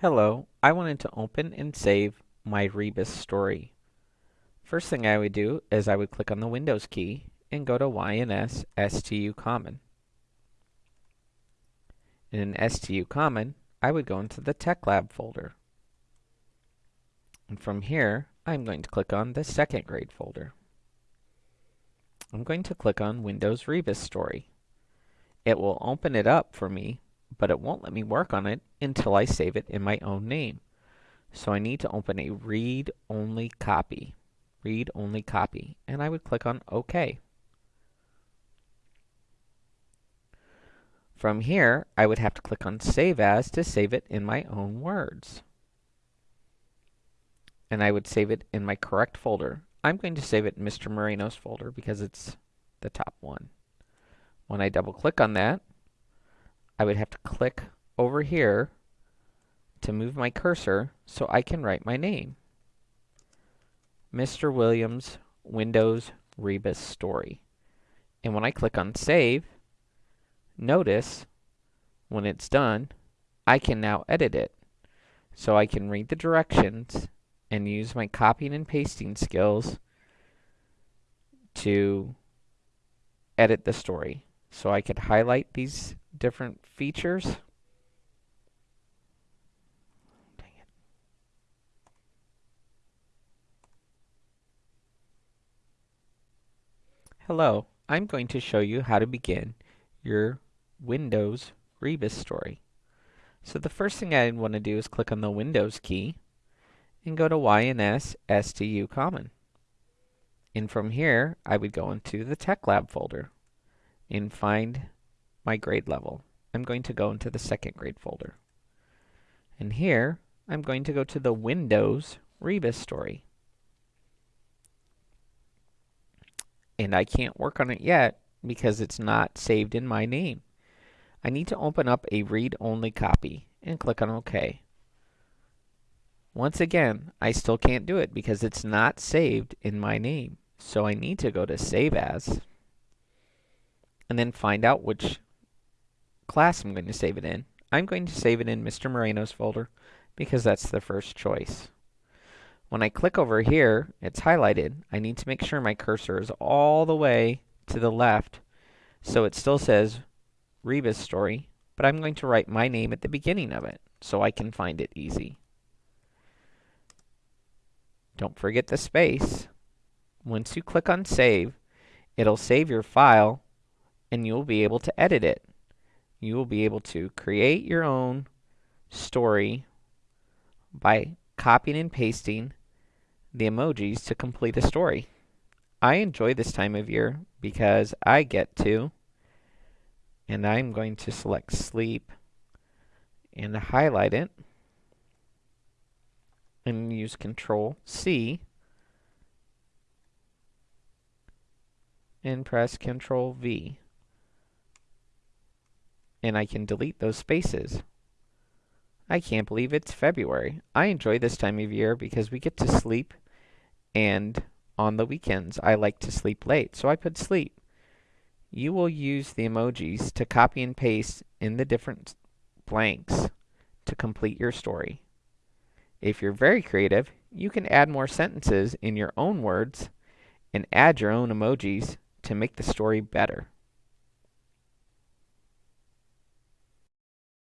Hello, I wanted to open and save my Rebus story. First thing I would do is I would click on the Windows key and go to YNS STU Common. In STU Common, I would go into the Tech Lab folder. And from here, I'm going to click on the second grade folder. I'm going to click on Windows Rebus Story. It will open it up for me but it won't let me work on it until I save it in my own name. So I need to open a read-only copy. Read-only copy. And I would click on OK. From here, I would have to click on Save As to save it in my own words. And I would save it in my correct folder. I'm going to save it in Mr. Moreno's folder because it's the top one. When I double click on that, I would have to click over here to move my cursor so I can write my name. Mr. Williams Windows Rebus Story. And when I click on Save, notice when it's done, I can now edit it. So I can read the directions and use my copying and pasting skills to edit the story. So I could highlight these different features. Dang it. Hello, I'm going to show you how to begin your Windows Rebus story. So the first thing I want to do is click on the Windows key and go to YNS STU Common. And from here, I would go into the Tech Lab folder and find my grade level. I'm going to go into the second grade folder. And here, I'm going to go to the Windows Rebus story. And I can't work on it yet because it's not saved in my name. I need to open up a read-only copy and click on OK. Once again, I still can't do it because it's not saved in my name. So I need to go to Save As and then find out which class I'm going to save it in. I'm going to save it in Mr. Moreno's folder because that's the first choice. When I click over here, it's highlighted. I need to make sure my cursor is all the way to the left so it still says Rebus story, but I'm going to write my name at the beginning of it so I can find it easy. Don't forget the space. Once you click on save, it'll save your file and you'll be able to edit it. You will be able to create your own story by copying and pasting the emojis to complete a story. I enjoy this time of year because I get to, and I'm going to select sleep and highlight it and use Control C and press Control V and I can delete those spaces. I can't believe it's February. I enjoy this time of year because we get to sleep and on the weekends I like to sleep late, so I put sleep. You will use the emojis to copy and paste in the different blanks to complete your story. If you're very creative, you can add more sentences in your own words and add your own emojis to make the story better.